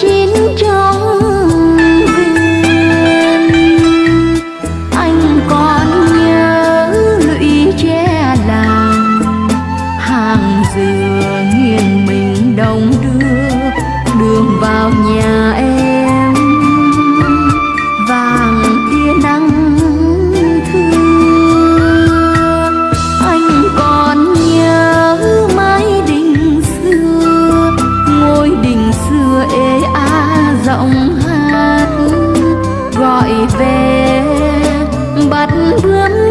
chín trong vườn anh còn nhớ lũy tre làng, hàng dừa nghiêng mình đông đưa, đường vào nhà về bắt bướm